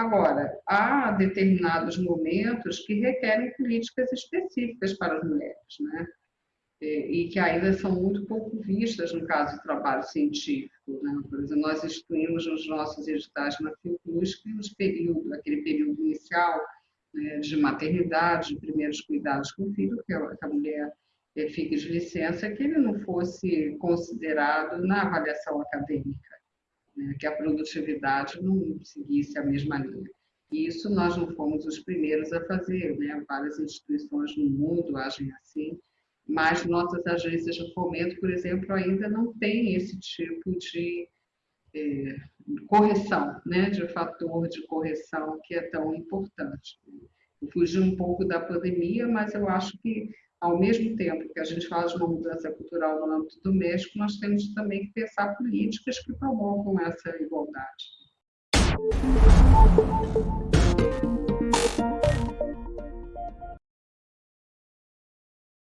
Agora, há determinados momentos que requerem políticas específicas para as mulheres, né? E que ainda são muito pouco vistas no caso do trabalho científico. Né? Por exemplo, nós instruímos nos nossos editais na Fiocruz que aquele período inicial né, de maternidade, de primeiros cuidados com o filho, que a mulher eh, fique de licença, que ele não fosse considerado na avaliação acadêmica né, que a produtividade não seguisse a mesma linha. E isso nós não fomos os primeiros a fazer, né? várias instituições no mundo agem assim, mas nossas agências de fomento, por exemplo, ainda não têm esse tipo de é, correção, né? de fator de correção que é tão importante. Eu fugi um pouco da pandemia, mas eu acho que ao mesmo tempo que a gente fala de uma mudança cultural no âmbito doméstico, nós temos também que pensar políticas que promovam essa igualdade.